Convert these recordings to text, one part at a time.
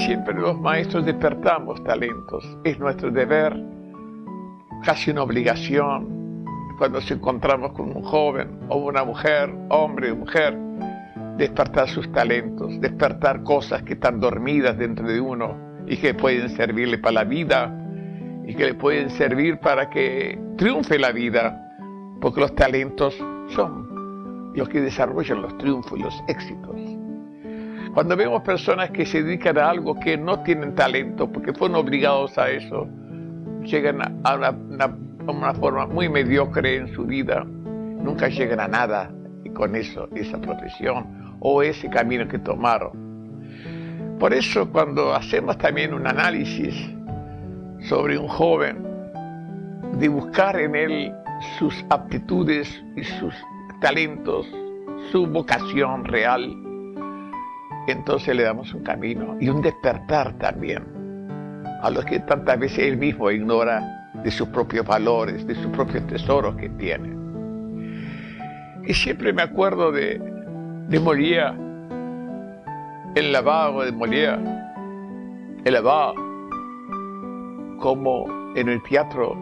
siempre los maestros despertamos talentos. Es nuestro deber, casi una obligación, cuando nos encontramos con un joven o una mujer, hombre o mujer, despertar sus talentos, despertar cosas que están dormidas dentro de uno y que pueden servirle para la vida y que le pueden servir para que triunfe la vida, porque los talentos son los que desarrollan los triunfos y los éxitos. Cuando vemos personas que se dedican a algo que no tienen talento porque fueron obligados a eso, llegan a una, forma muy mediocre en su vida, nunca llegan a nada con eso, esa profesión o ese camino que tomaron. Por eso cuando hacemos también un análisis sobre un joven, de buscar en él sus aptitudes y sus talentos, su vocación real, entonces le damos un camino y un despertar también a los que tantas veces él mismo ignora de sus propios valores, de sus propios tesoros que tiene. Y siempre me acuerdo de de el lavado de Molière, el lavado, como en el teatro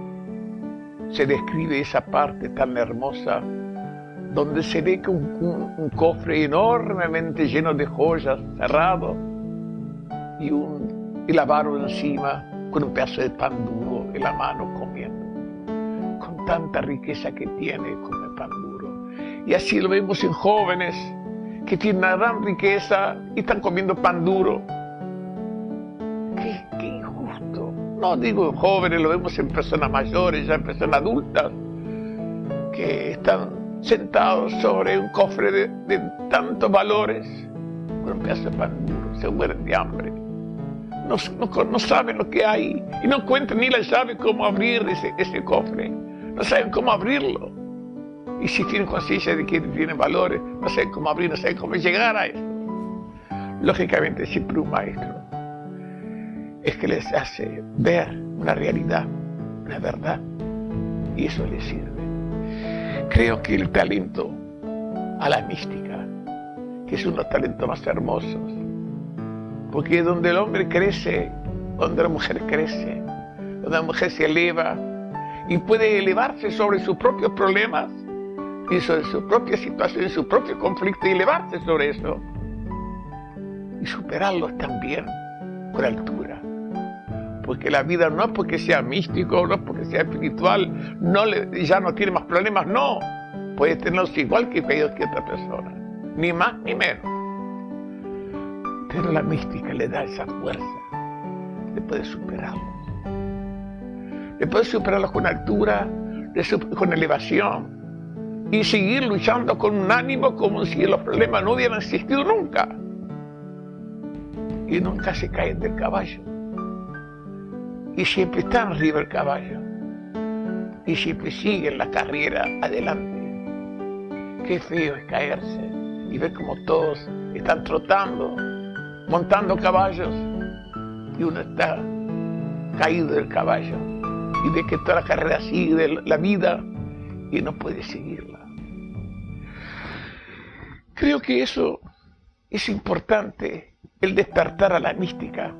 se describe esa parte tan hermosa donde se ve que un, cofre enormemente lleno de joyas cerrado y un y lavaro encima con un pedazo de pan duro en la mano comiendo. Con tanta riqueza que tiene come pan duro. Y así lo vemos en jóvenes que tienen una gran riqueza y están comiendo pan duro. Qué, injusto. No digo jóvenes, lo vemos en personas mayores, ya en personas adultas, que están sentados sobre un cofre de, tantos valores con un pedazo de pan duro, se mueren de hambre. No, no, saben lo que hay y no encuentran ni la llave cómo abrir ese, ese cofre. No saben cómo abrirlo. Y si tienen conciencia de que tienen valores, no sé cómo abrir, no sé cómo llegar a eso. Lógicamente, siempre un maestro es que les hace ver una realidad, una verdad, y eso les sirve. Creo que el talento a la mística, que es uno de los talentos más hermosos, porque donde el hombre crece, donde la mujer crece, donde la mujer se eleva y puede elevarse sobre sus propios problemas, y sobre su propia situación, su propio conflicto y elevarse sobre eso y superarlos también con altura. Porque la vida no es porque sea místico, no es porque sea espiritual, no ya no tiene más problemas, no. Puede tenerlos igual que ellos que otra persona, ni más ni menos. Pero la mística le da esa fuerza, le puede superarlos. Le puede superarlos con altura, con elevación, y seguir luchando con un ánimo como si los problemas no hubieran existido nunca. Y nunca se caen del caballo. Y siempre están arriba del caballo. Y siempre siguen la carrera adelante. Qué feo es caerse y ver como todos están trotando, montando caballos y uno está caído del caballo y ve que toda la carrera sigue la vida y no puede seguirla. Creo que eso es importante, el despertar a la mística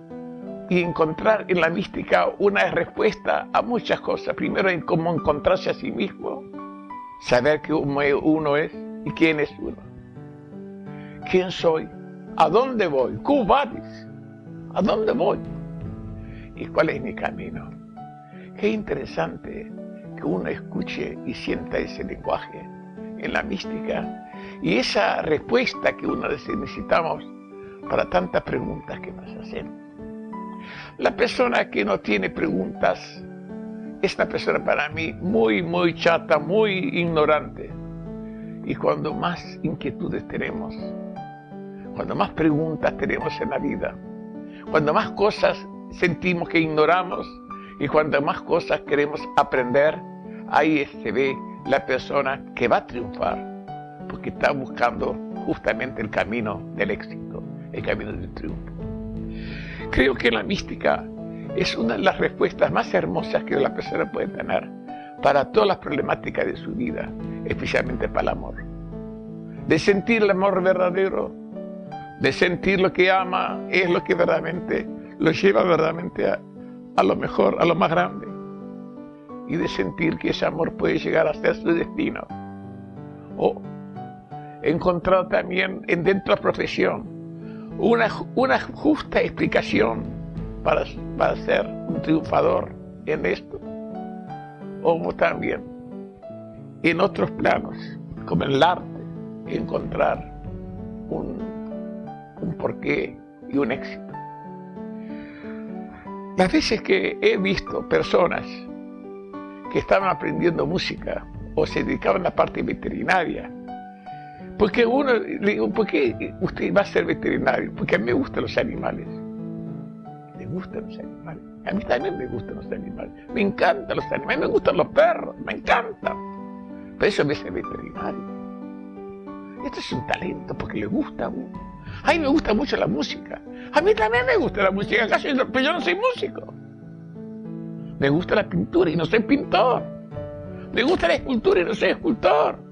y encontrar en la mística una respuesta a muchas cosas. Primero en cómo encontrarse a sí mismo, saber que uno es y quién es uno. ¿Quién soy? ¿A dónde voy? ¿A dónde voy? ¿Y cuál es mi camino? Qué interesante que uno escuche y sienta ese lenguaje en la mística y esa respuesta que vez necesitamos para tantas preguntas que nos hacemos. La persona que no tiene preguntas es una persona para mí muy, muy chata, muy ignorante. Y cuando más inquietudes tenemos, cuando más preguntas tenemos en la vida, cuando más cosas sentimos que ignoramos y cuando más cosas queremos aprender, ahí se ve la persona que va a triunfar porque está buscando justamente el camino del éxito, el camino del triunfo. Creo que la mística es una de las respuestas más hermosas que la persona puede tener para todas las problemáticas de su vida, especialmente para el amor. De sentir el amor verdadero, de sentir lo que ama es lo que verdaderamente lo lleva verdaderamente a, a lo mejor, a lo más grande. Y de sentir que ese amor puede llegar a ser su destino. O encontrar también en dentro de la profesión una, una justa explicación para, para ser un triunfador en esto. O también en otros planos, como en el arte, encontrar un, un porqué y un éxito. Las veces que he visto personas que estaban aprendiendo música o se dedicaban a la parte veterinaria, porque uno le digo, ¿por qué usted va a ser veterinario? Porque a mí me gustan los animales. Me gustan los animales. A mí también me gustan los animales. Me encantan los animales. Me gustan los perros. Me encantan. Por eso me hace veterinario. Esto es un talento porque le gusta a uno. A mí me gusta mucho la música. A mí también me gusta la música, pero yo no soy músico. Me gusta la pintura y no soy pintor. Me gusta la escultura y no soy escultor.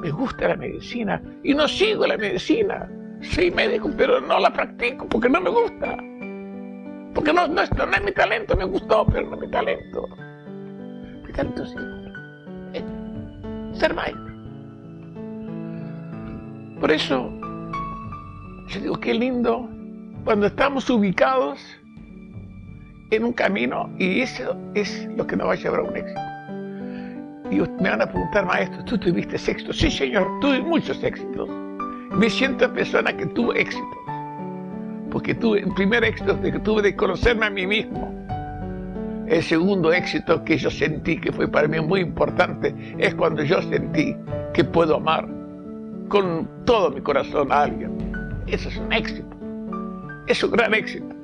Me gusta la medicina y no sigo la medicina. Soy médico, pero no la practico porque no me gusta. Porque no, no, no es mi talento, me gustó, pero no es mi talento. Mi talento sí. ser maestro. Por eso, yo digo, qué lindo cuando estamos ubicados en un camino y eso es lo que nos va a llevar a un éxito. Y me van a preguntar, maestro, ¿tú tuviste éxito? Sí, señor, tuve muchos éxitos. Me siento persona que tuvo éxito. Porque tuve, el primer éxito que tuve de conocerme a mí mismo. El segundo éxito que yo sentí, que fue para mí muy importante, es cuando yo sentí que puedo amar con todo mi corazón a alguien. Eso es un éxito. Es un gran éxito.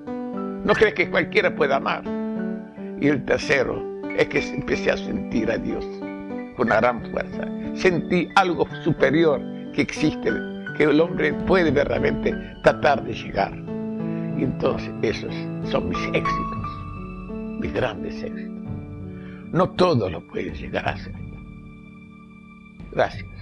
No crees que cualquiera pueda amar. Y el tercero es que empecé a sentir a Dios con una gran fuerza. Sentí algo superior que existe, que el hombre puede verdaderamente tratar de llegar. Y entonces esos son mis éxitos, mis grandes éxitos. No todos lo pueden llegar a hacer. Gracias.